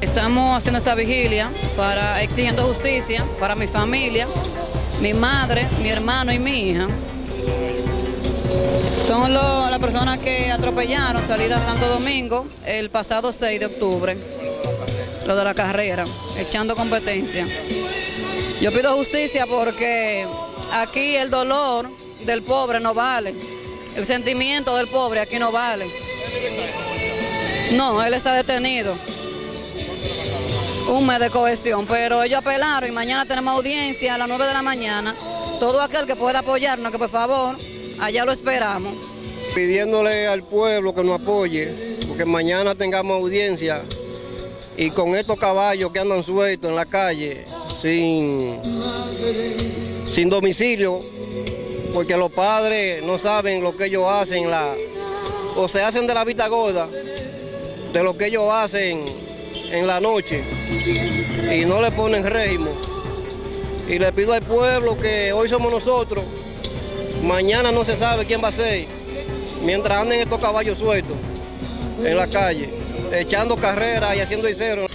Estamos haciendo esta vigilia para exigiendo justicia para mi familia, mi madre, mi hermano y mi hija. Son las personas que atropellaron salida a Santo Domingo el pasado 6 de octubre, lo de la carrera, echando competencia. Yo pido justicia porque aquí el dolor del pobre no vale, el sentimiento del pobre aquí no vale. No, él está detenido. Un mes de cohesión, pero ellos apelaron y mañana tenemos audiencia a las 9 de la mañana. Todo aquel que pueda apoyarnos, que por favor, allá lo esperamos. pidiéndole al pueblo que nos apoye, porque mañana tengamos audiencia y con estos caballos que andan sueltos en la calle, sin, sin domicilio, porque los padres no saben lo que ellos hacen, o se hacen de la vista gorda de lo que ellos hacen en la noche y no le ponen régimen. Y le pido al pueblo que hoy somos nosotros, mañana no se sabe quién va a ser mientras anden estos caballos sueltos en la calle, echando carreras y haciendo cero.